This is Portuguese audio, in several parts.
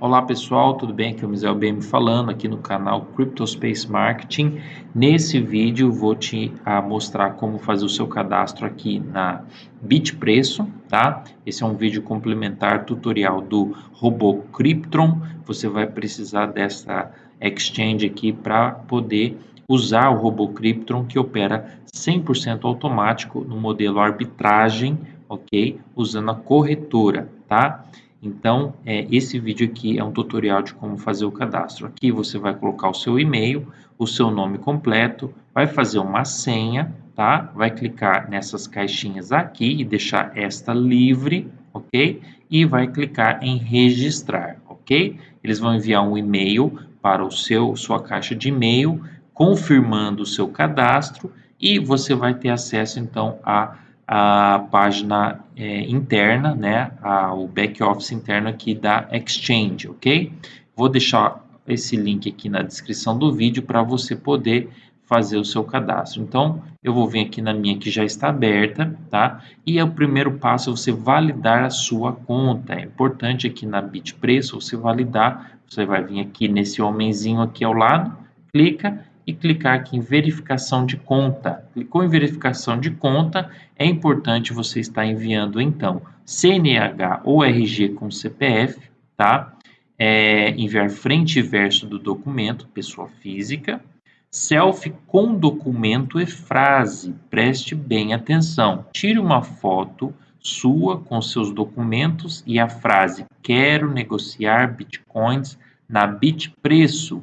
Olá pessoal, tudo bem? Aqui é o Misael BM falando aqui no canal CryptoSpace Marketing. Nesse vídeo vou te uh, mostrar como fazer o seu cadastro aqui na Bitpreço, tá? Esse é um vídeo complementar tutorial do robô Cryptron. Você vai precisar dessa exchange aqui para poder usar o robô Cryptron que opera 100% automático no modelo arbitragem, ok? Usando a corretora, tá? Então, é, esse vídeo aqui é um tutorial de como fazer o cadastro. Aqui você vai colocar o seu e-mail, o seu nome completo, vai fazer uma senha, tá? Vai clicar nessas caixinhas aqui e deixar esta livre, ok? E vai clicar em registrar, ok? Eles vão enviar um e-mail para o seu sua caixa de e-mail confirmando o seu cadastro e você vai ter acesso então a a página é, interna, né, a, o back office interno aqui da Exchange, ok? Vou deixar esse link aqui na descrição do vídeo para você poder fazer o seu cadastro. Então, eu vou vir aqui na minha que já está aberta, tá? E é o primeiro passo é você validar a sua conta. É importante aqui na Bitpreço você validar, você vai vir aqui nesse homenzinho aqui ao lado, clica e clicar aqui em verificação de conta. Clicou em verificação de conta, é importante você estar enviando então CNH ou RG com CPF, tá? É, enviar frente e verso do documento, pessoa física, selfie com documento e frase, preste bem atenção. Tire uma foto sua com seus documentos e a frase quero negociar bitcoins na Bitpreço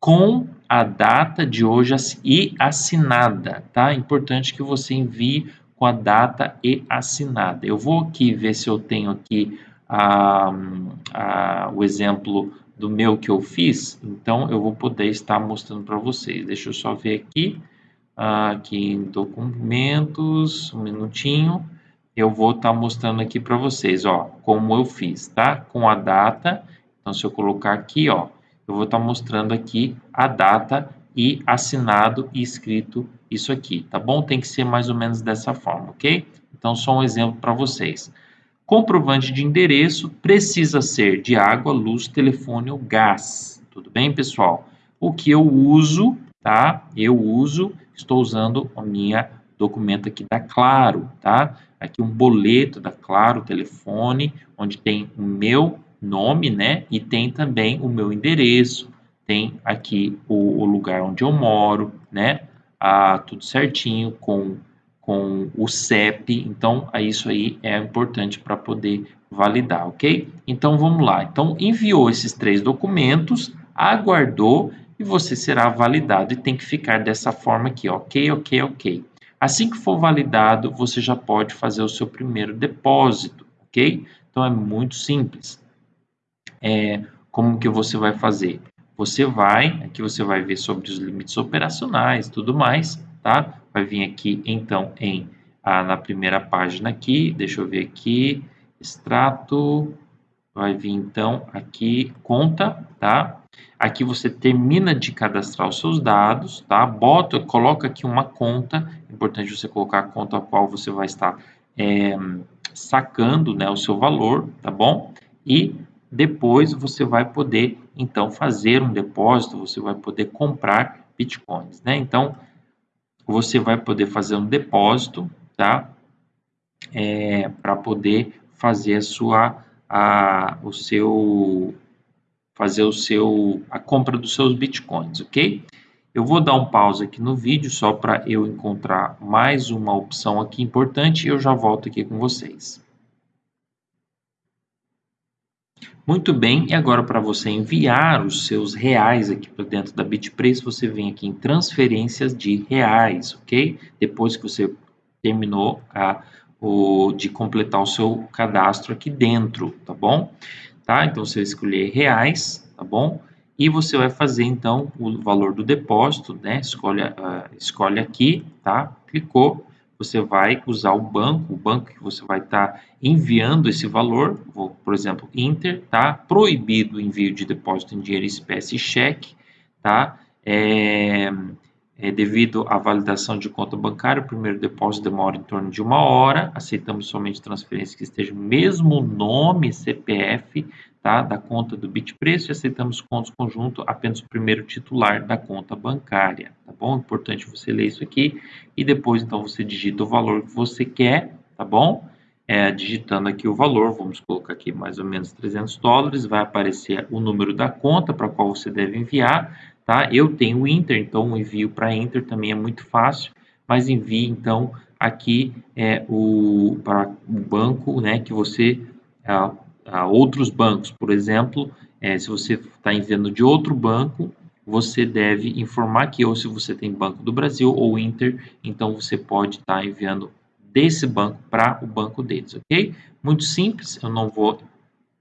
com a data de hoje e assinada, tá? Importante que você envie com a data e assinada. Eu vou aqui ver se eu tenho aqui a, a, o exemplo do meu que eu fiz, então eu vou poder estar mostrando para vocês. Deixa eu só ver aqui, aqui em documentos, um minutinho, eu vou estar mostrando aqui para vocês, ó, como eu fiz, tá? Com a data, então se eu colocar aqui, ó, eu vou estar mostrando aqui a data e assinado e escrito isso aqui, tá bom? Tem que ser mais ou menos dessa forma, ok? Então, só um exemplo para vocês. Comprovante de endereço precisa ser de água, luz, telefone ou gás. Tudo bem, pessoal? O que eu uso, tá? Eu uso, estou usando a minha documento aqui da Claro, tá? Aqui um boleto da Claro, telefone, onde tem o meu nome, né? E tem também o meu endereço, tem aqui o, o lugar onde eu moro, né? Ah, tudo certinho com, com o CEP. Então, isso aí é importante para poder validar, ok? Então, vamos lá. Então, enviou esses três documentos, aguardou e você será validado e tem que ficar dessa forma aqui, ok, ok, ok. Assim que for validado, você já pode fazer o seu primeiro depósito, ok? Então, é muito simples é, como que você vai fazer? Você vai, aqui você vai ver sobre os limites operacionais tudo mais, tá? Vai vir aqui, então, em ah, na primeira página aqui, deixa eu ver aqui, extrato, vai vir, então, aqui, conta, tá? Aqui você termina de cadastrar os seus dados, tá? Bota, coloca aqui uma conta, é importante você colocar a conta a qual você vai estar é, sacando, né, o seu valor, tá bom? E depois você vai poder então fazer um depósito, você vai poder comprar bitcoins, né? Então você vai poder fazer um depósito, tá? É, para poder fazer a sua a, o seu fazer o seu a compra dos seus bitcoins, ok? Eu vou dar um pause aqui no vídeo só para eu encontrar mais uma opção aqui importante e eu já volto aqui com vocês. Muito bem, e agora para você enviar os seus reais aqui para dentro da Bitpreço, você vem aqui em transferências de reais, ok? Depois que você terminou a, o, de completar o seu cadastro aqui dentro, tá bom? Tá? Então você vai escolher reais, tá bom? E você vai fazer então o valor do depósito, né? Escolhe, uh, escolhe aqui, tá? Clicou, você vai usar o banco, o banco que você vai estar tá enviando esse valor, vou, por exemplo, Inter, tá? Proibido o envio de depósito em dinheiro espécie e cheque, tá? É, é, devido à validação de conta bancária, o primeiro depósito demora em torno de uma hora. Aceitamos somente transferências que estejam mesmo nome CPF tá, da conta do Bitpreço e aceitamos contos conjunto apenas o primeiro titular da conta bancária. Tá bom? Importante você ler isso aqui e depois então você digita o valor que você quer, tá bom? É, digitando aqui o valor, vamos colocar aqui mais ou menos 300 dólares, vai aparecer o número da conta para qual você deve enviar tá? Eu tenho o Inter, então o envio para Inter também é muito fácil, mas envie então aqui é, o, para o banco, né, que você, a, a outros bancos, por exemplo, é, se você está enviando de outro banco, você deve informar que ou se você tem Banco do Brasil ou Inter, então você pode estar tá enviando desse banco para o banco deles, ok? Muito simples, eu não vou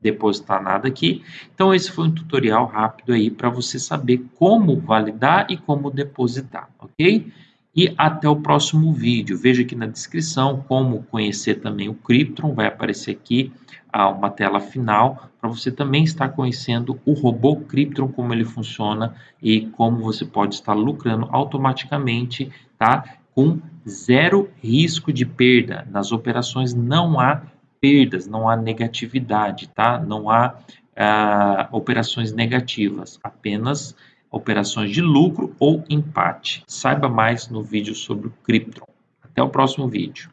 depositar nada aqui. Então, esse foi um tutorial rápido aí para você saber como validar e como depositar, ok? E até o próximo vídeo. Veja aqui na descrição como conhecer também o Cryptron. Vai aparecer aqui ah, uma tela final para você também estar conhecendo o robô Cryptron, como ele funciona e como você pode estar lucrando automaticamente, tá? Com zero risco de perda. Nas operações não há perdas, não há negatividade, tá? Não há ah, operações negativas, apenas operações de lucro ou empate. Saiba mais no vídeo sobre o Cryptron. Até o próximo vídeo.